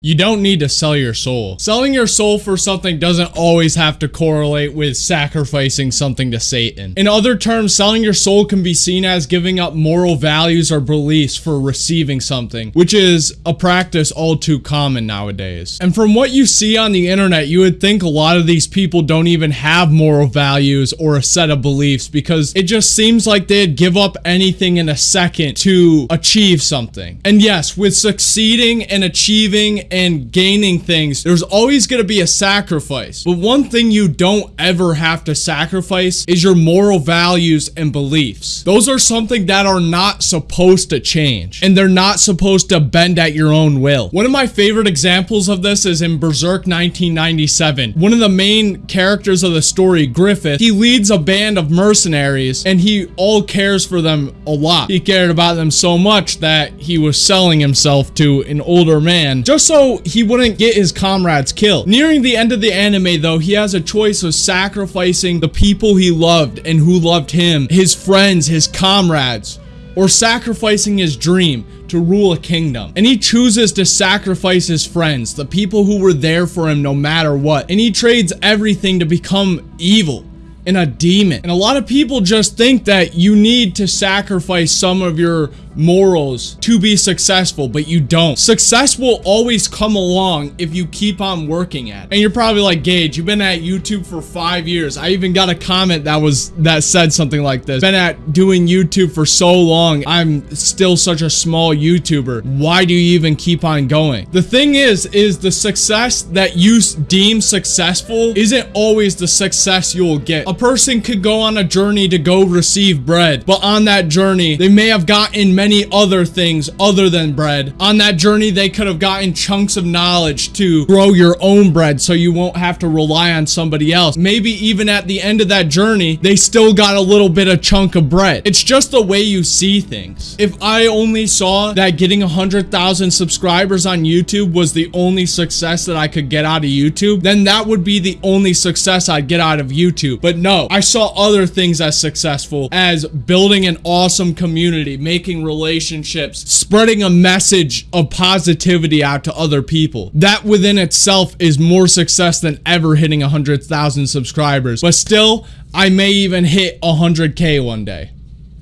You don't need to sell your soul. Selling your soul for something doesn't always have to correlate with sacrificing something to Satan. In other terms, selling your soul can be seen as giving up moral values or beliefs for receiving something, which is a practice all too common nowadays. And from what you see on the internet, you would think a lot of these people don't even have moral values or a set of beliefs because it just seems like they'd give up anything in a second to achieve something. And yes, with succeeding and achieving and gaining things, there's always going to be a sacrifice. But one thing you don't ever have to sacrifice is your moral values and beliefs. Those are something that are not supposed to change and they're not supposed to bend at your own will. One of my favorite examples of this is in Berserk 1997. One of the main characters of the story, Griffith, he leads a band of mercenaries and he all cares for them a lot. He cared about them so much that he was selling himself to an older man just so he wouldn't get his comrades killed. Nearing the end of the anime though, he has a choice of sacrificing the people he loved and who loved him, his friends, his comrades, or sacrificing his dream to rule a kingdom. And he chooses to sacrifice his friends, the people who were there for him no matter what. And he trades everything to become evil and a demon. And a lot of people just think that you need to sacrifice some of your morals to be successful, but you don't. Success will always come along if you keep on working at it. And you're probably like, Gage, you've been at YouTube for five years. I even got a comment that was that said something like this. Been at doing YouTube for so long. I'm still such a small YouTuber. Why do you even keep on going? The thing is, is the success that you deem successful isn't always the success you'll get. A person could go on a journey to go receive bread, but on that journey, they may have gotten many many other things other than bread. On that journey, they could have gotten chunks of knowledge to grow your own bread so you won't have to rely on somebody else. Maybe even at the end of that journey, they still got a little bit of chunk of bread. It's just the way you see things. If I only saw that getting 100,000 subscribers on YouTube was the only success that I could get out of YouTube, then that would be the only success I'd get out of YouTube. But no, I saw other things as successful as building an awesome community, making relationships relationships, spreading a message of positivity out to other people. That within itself is more success than ever hitting 100,000 subscribers. But still, I may even hit 100k one day.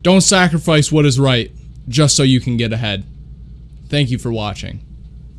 Don't sacrifice what is right just so you can get ahead. Thank you for watching.